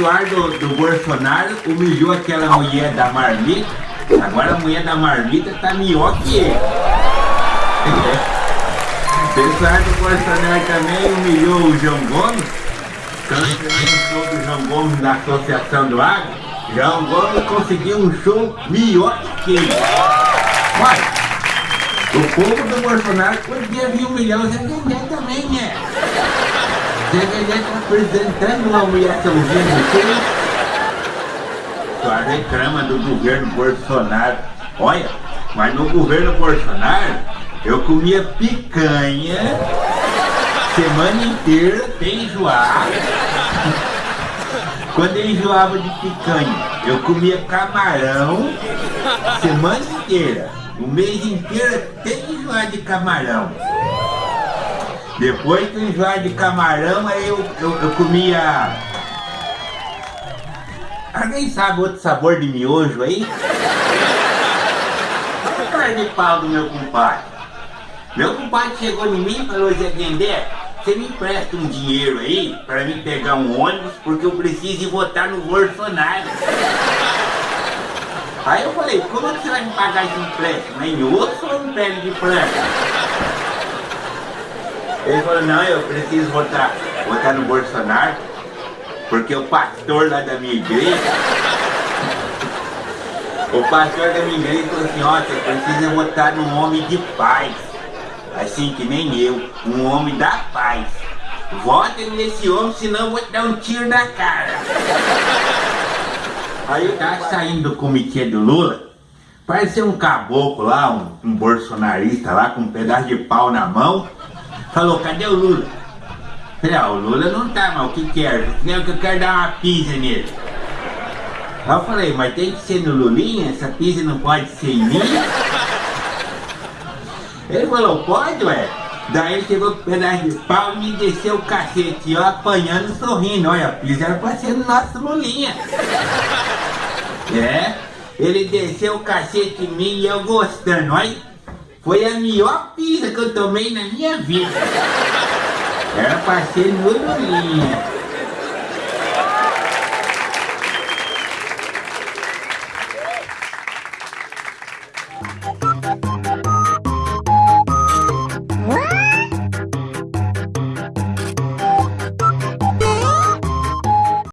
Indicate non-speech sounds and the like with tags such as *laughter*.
pessoal do, do Bolsonaro humilhou aquela mulher da marmita. Agora a mulher da marmita tá melhor que ele. *laughs* O pessoal do Bolsonaro também humilhou o João Gomes. Um show do João Gomes na Associação do Agro, João Gomes conseguiu um show melhor que ele. O povo do Bolsonaro podia vir humilhar o Guilherme também, né? Zé Guilherme tá apresentando uma humilhaçãozinha no filme. Só reclama do governo Bolsonaro. Olha, mas no governo Bolsonaro eu comia picanha semana inteira sem enjoar. Quando eu enjoava de picanha, eu comia camarão semana inteira. O mês inteiro tem enjoar de camarão. Depois eu enjoar de camarão, aí eu, eu, eu comia... Alguém sabe outro sabor de miojo aí? Olha de pau do meu compadre. Meu compadre chegou em mim e falou, Zé Guendé, você me empresta um dinheiro aí para mim pegar um ônibus porque eu preciso ir votar no Bolsonaro. Aí eu falei, como é que você vai me pagar esse empréstimo? Em osso ou em pele de planta? Ele falou, não, eu preciso votar, votar no Bolsonaro, porque o pastor lá da minha igreja, o pastor da minha igreja falou assim, ó, você precisa votar num homem de paz, assim que nem eu, um homem da paz. Vote nesse homem, senão eu vou te dar um tiro na cara. Aí eu tava saindo do comitê do Lula, parecia um caboclo lá, um, um bolsonarista lá com um pedaço de pau na mão. Falou, cadê o Lula? Falei, ah, o Lula não tá, mas o que quer? Que eu quero dar uma pizza nele. Aí eu falei, mas tem que ser no Lulinha? Essa pizza não pode ser em mim? Ele falou, pode, ué. Daí ele pegou um pedaço de pau e me desceu o cacete. Eu apanhando sorrindo. Olha, a pizza era pra ser no nosso Lulinha. É, ele desceu o cacete em mim e eu gostando. Olha, foi a melhor pizza que eu tomei na minha vida. Era pra ser no.